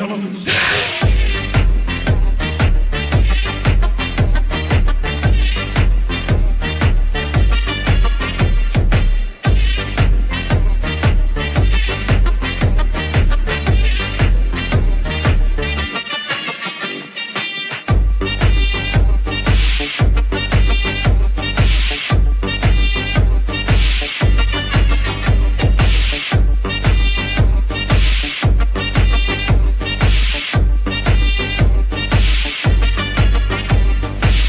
Tell them.